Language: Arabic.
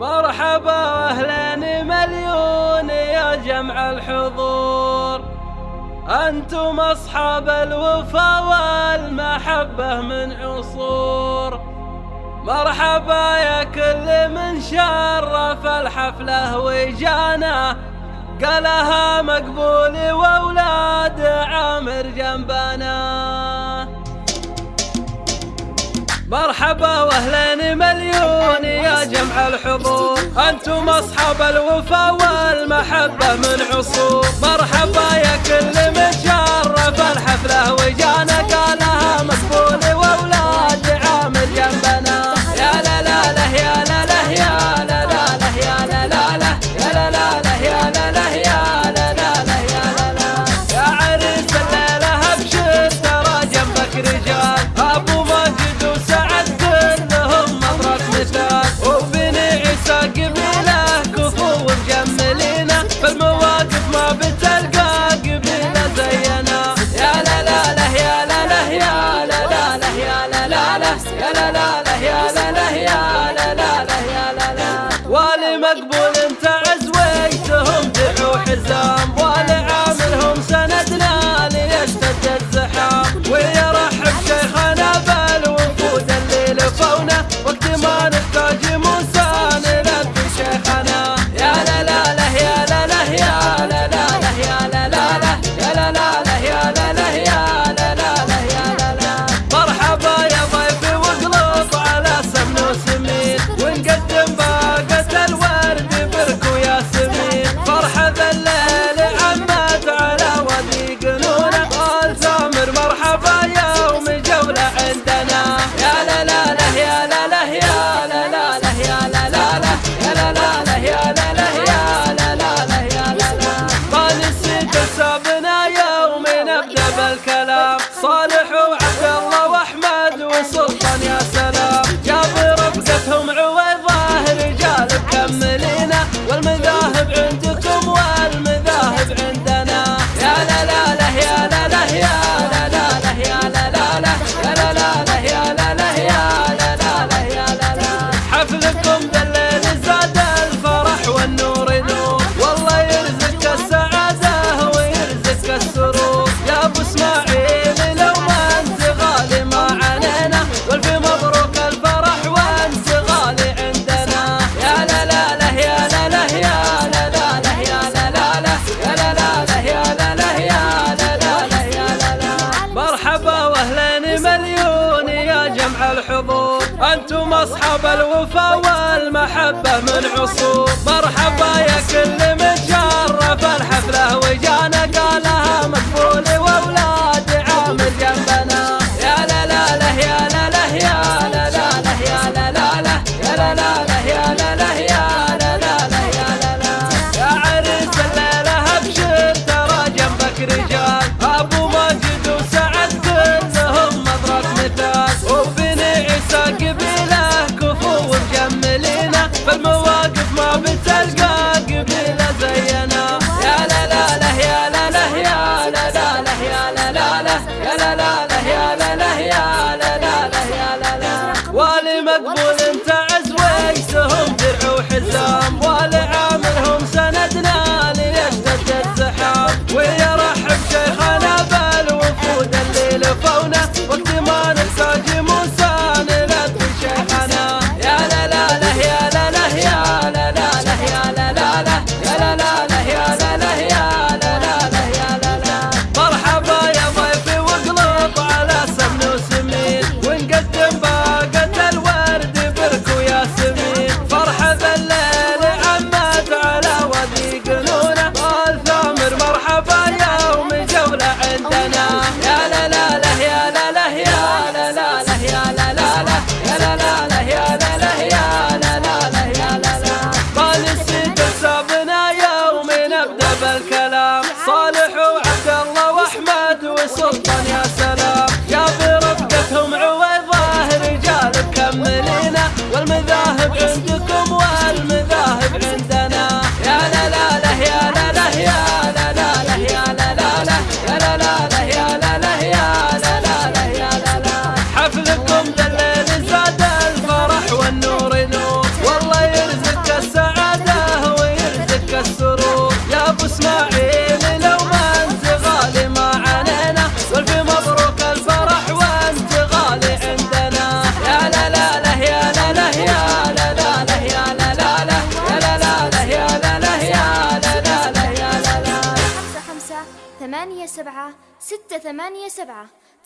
مرحبا واهلين مليون يا جمع الحضور. أنتم أصحاب الوفا والمحبة من عصور. مرحبا يا كل من شرف الحفله وجانا. قالها مقبول وأولاد عامر جنبنا مرحبا واهلين مليون يا جمع الحضور. أنتم أصحاب الوفا والمحبة من عصور مرحبا يا كل متشرف الحفلة وجانا la la أنتم أصحاب الوفا والمحبة من عصور. Mac Boy. نبدا بالكلام صالح وعبد الله وأحمد وسلطان يا سلام. يا برفقتهم عويضة رجال مكملينه والمذاهب عندنا إسماعيل لو ما أنت غالي ما عنينا والف مبروك الفرح وأنت غالي عندنا. يا لا لا لا يا لا لا يا لا لا لا يا لا لا لا يا لا لا لا يا لا لا يا لا لا لا يا لا لا. خمسة خمسة ثمانية سبعة ستة ثمانية سبعة.